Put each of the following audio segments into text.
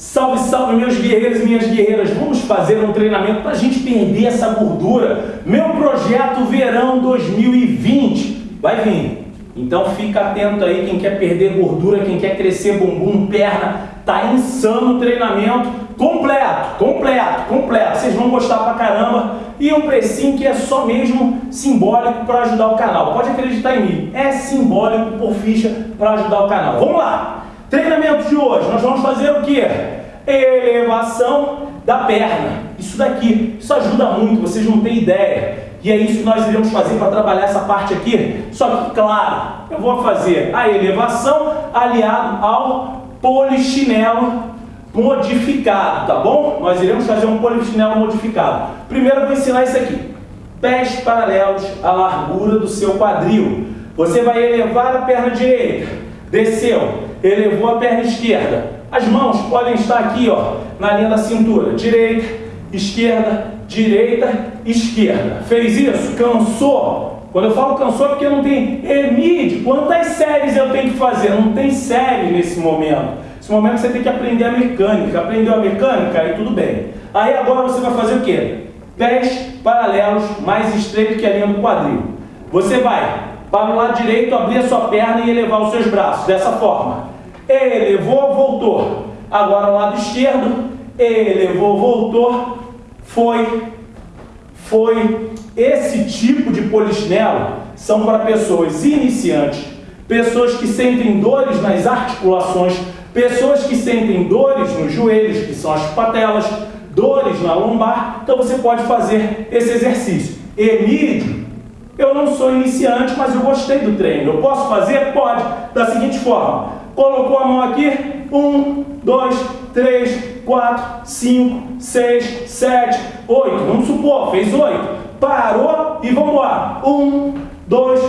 Salve, salve, meus guerreiros e minhas guerreiras! Vamos fazer um treinamento para a gente perder essa gordura. Meu projeto Verão 2020 vai vir. Então fica atento aí, quem quer perder gordura, quem quer crescer bumbum, perna, tá insano o treinamento completo, completo, completo. Vocês vão gostar pra caramba. E um precinho que é só mesmo simbólico para ajudar o canal. Pode acreditar em mim, é simbólico por ficha para ajudar o canal. Vamos lá! Treinamento de hoje, nós vamos Elevação da perna. Isso daqui, isso ajuda muito, vocês não têm ideia. E é isso que nós iremos fazer para trabalhar essa parte aqui. Só que, claro, eu vou fazer a elevação aliado ao polichinelo modificado, tá bom? Nós iremos fazer um polichinelo modificado. Primeiro eu vou ensinar isso aqui. Pés paralelos à largura do seu quadril. Você vai elevar a perna direita, desceu, elevou a perna esquerda. As mãos podem estar aqui, ó, na linha da cintura. Direita, esquerda, direita, esquerda. Fez isso? Cansou? Quando eu falo cansou é porque não tem EMID. Quantas séries eu tenho que fazer? Não tem série nesse momento. Nesse momento você tem que aprender a mecânica. Aprendeu a mecânica? Aí tudo bem. Aí agora você vai fazer o quê? Pés paralelos mais estreito que a linha do quadril. Você vai para o lado direito abrir a sua perna e elevar os seus braços, dessa forma. Elevou, voltou. Agora lado esquerdo, elevou, voltou, foi, foi. Esse tipo de polichinelo são para pessoas iniciantes, pessoas que sentem dores nas articulações, pessoas que sentem dores nos joelhos, que são as patelas, dores na lombar. Então você pode fazer esse exercício. Emílio eu não sou iniciante, mas eu gostei do treino. Eu posso fazer? Pode. Da seguinte forma. Colocou a mão aqui. Um, dois, três, quatro, cinco, seis, sete, oito. Vamos supor, fez oito. Parou e vamos lá. Um, dois,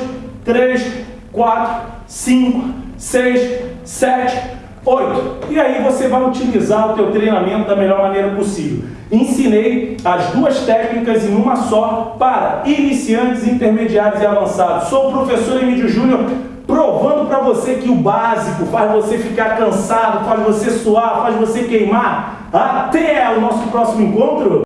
três, quatro, cinco, seis, sete, oito. E aí você vai utilizar o teu treinamento da melhor maneira possível. Ensinei as duas técnicas em uma só para iniciantes, intermediários e avançados. Sou o professor Emílio Júnior, provando para você que o básico faz você ficar cansado, faz você suar, faz você queimar. Até o nosso próximo encontro!